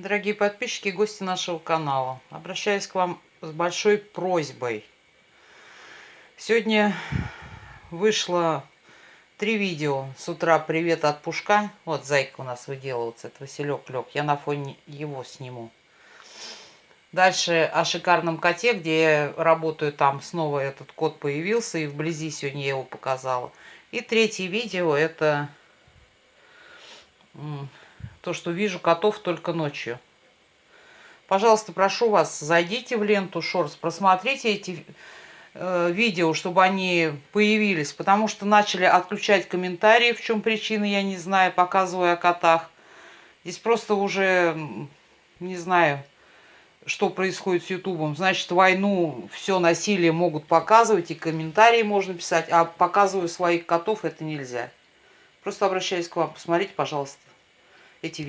Дорогие подписчики и гости нашего канала, обращаюсь к вам с большой просьбой. Сегодня вышло три видео. С утра привет от Пушка. Вот зайка у нас выделывается, это Василек лег. Я на фоне его сниму. Дальше о шикарном коте, где я работаю, там снова этот кот появился, и вблизи сегодня я его показала. И третье видео это то, что вижу котов только ночью. Пожалуйста, прошу вас, зайдите в ленту Шорс, просмотрите эти э, видео, чтобы они появились, потому что начали отключать комментарии, в чем причина, я не знаю, показывая о котах. Здесь просто уже, не знаю, что происходит с Ютубом. Значит, войну, все насилие могут показывать, и комментарии можно писать, а показываю своих котов, это нельзя. Просто обращаюсь к вам, посмотрите, пожалуйста эти видео.